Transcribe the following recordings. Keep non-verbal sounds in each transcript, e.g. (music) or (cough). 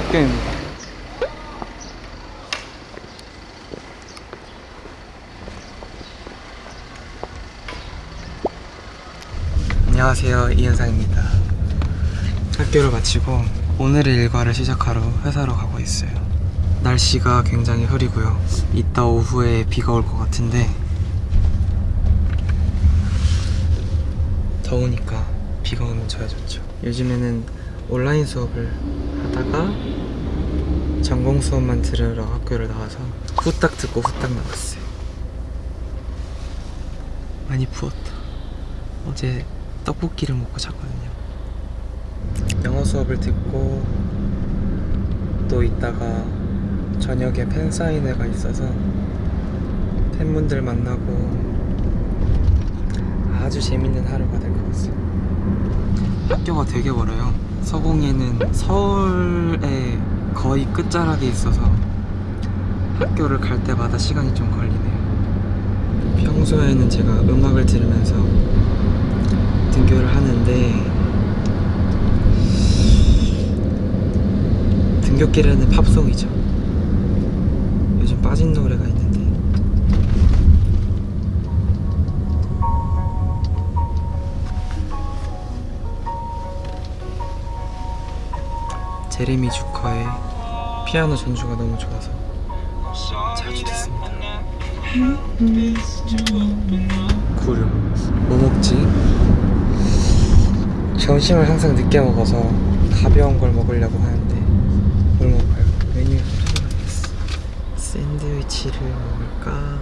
학교입니다. 안녕하세요 이현상입니다. 학교를 마치고 오늘의 일과를 시작하러 회사로 가고 있어요. 날씨가 굉장히 흐리고요. 이따 오후에 비가 올 것 같은데 더우니까 비가 오면 저야 좋죠. 요즘에는 온라인 수업을 하다가 전공 수업만 들으러 학교를 나와서 후딱 듣고 후딱 나왔어요. 많이 부었다. 어제 떡볶이를 먹고 잤거든요. 영어 수업을 듣고 또 있다가 저녁에 팬사인회가 있어서 팬분들 만나고 아주 재밌는 하루가 될 것 같아요. 학교가 되게 멀어요. 서공예는 서울의 거의 끝자락에 있어서 학교를 갈 때마다 시간이 좀 걸리네요. 평소에는 제가 음악을 들으면서 등교를 하는데 등교길에는 팝송이죠. 요즘 빠진 노래가 있는데 제레미 주커의 피아노 전주가 너무 좋아서 자주 듣습니다. 구름 뭐 먹지? 점심을 항상 늦게 먹어서 가벼운 걸 먹으려고 하는데 뭘 먹을까요? 메뉴에 찾아봐야겠어 샌드위치를 먹을까?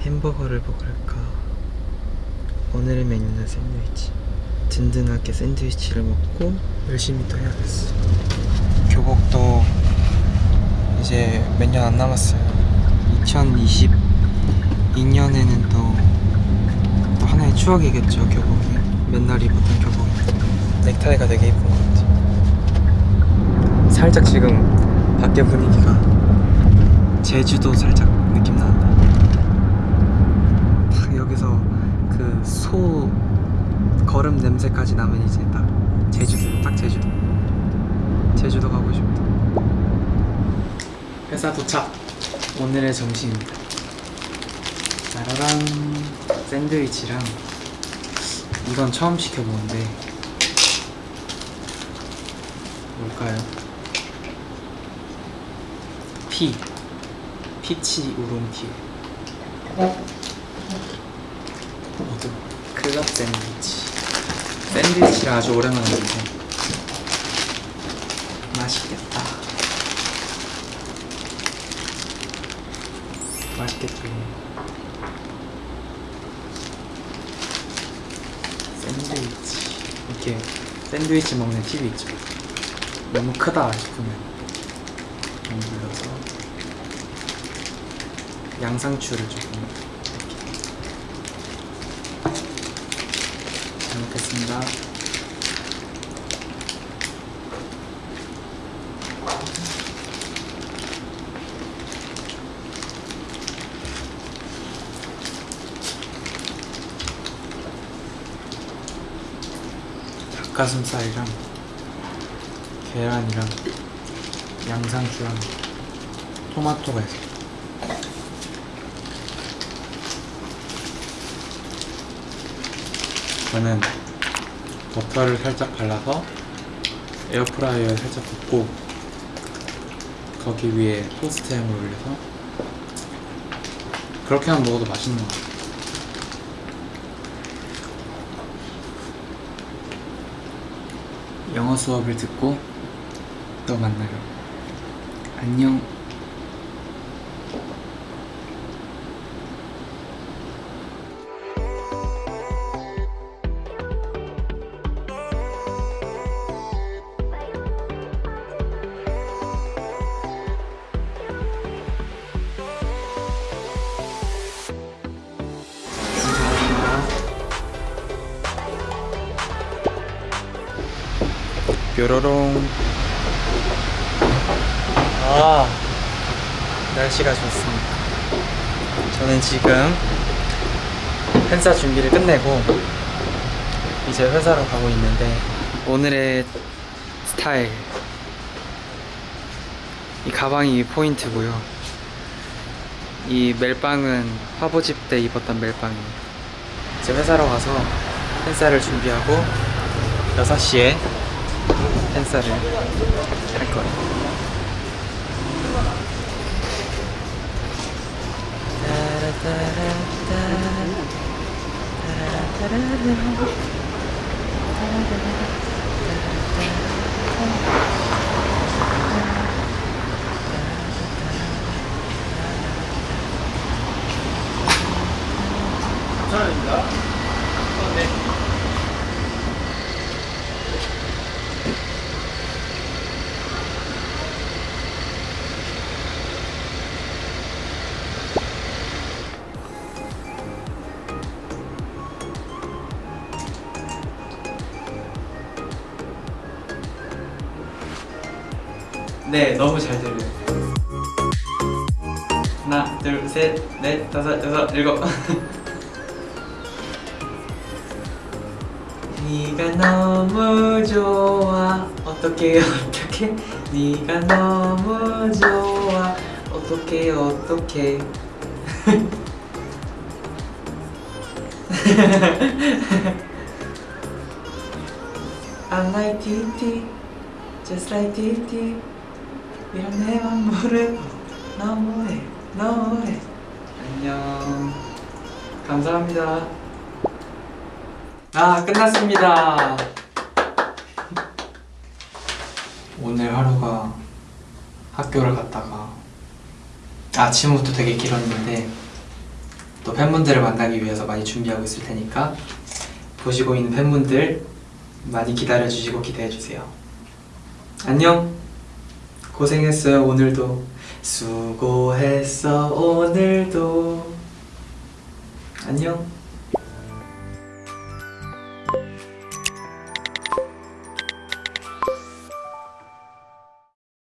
햄버거를 먹을까? 오늘의 메뉴는 샌드위치 든든하게 샌드위치를 먹고 열심히 또 해야겠어. 교복도 이제 몇 년 안 남았어요. 2022년에는 또, 또 하나의 추억이겠죠 교복이. 맨날 입었던 교복인데 넥타이가 되게 예쁜 것 같아요. 살짝 지금 밖에 분위기가 제주도 살짝 느낌 난다 딱 여기서 그 소 걸음 냄새까지 나면 이제 딱 제주도 딱 제주도. 제주도 가고 싶다. 회사 도착. 오늘의 점심입니다. 짜라란. 샌드위치랑 이건 처음 시켜보는데 뭘까요? 피. peach oolong tea 모두 클럽 샌드위치 샌드위치를 아주 오랜만에 먹는데 맛있겠다. 맛있겠다 샌드위치. 이렇게 샌드위치 먹는 팁이 있죠. 너무 크다 싶으면 좀 눌러서 양상추를 조금 먹겠습니다 닭가슴살이랑 계란이랑 양상추랑 토마토가 있어요. 저는 버터를 살짝 발라서 에어프라이어에 살짝 굽고 거기 위에 토스트 햄을 올려서 그렇게만 먹어도 맛있는 것 같아요. 영어 수업을 듣고 또 만나요. 안녕. 뾰로롱 아 날씨가 좋습니다 저는 지금 행사 준비를 끝내고 이제 회사로 가고 있는데 오늘의 스타일 이 가방이 포인트고요. 이 멜빵은 화보집 때 입었던 멜빵이에요. 이제 회사로 가서 팬사를 준비하고 6시에 팬사를 할 거예요. 네, 너무 잘 들려요. 하나, 둘, 셋, 넷, 다섯, 여섯, 일곱. (laughs) 네가 너무 좋아. 어떻게 어떻게? 네가 너무 좋아. 어떻게 어떻게? (laughs) I like TT, just like TT. 이런 내맘 모르고 너무해, 너무해. 안녕. 감사합니다. 아, 끝났습니다. 오늘 하루가 학교를 갔다가 아침부터 되게 길었는데 또 팬분들을 만나기 위해서 많이 준비하고 있을 테니까 보시고 있는 팬분들 많이 기다려 주시고 기대해 주세요. 안녕. 고생했어요 오늘도. 수고했어 오늘도. 안녕.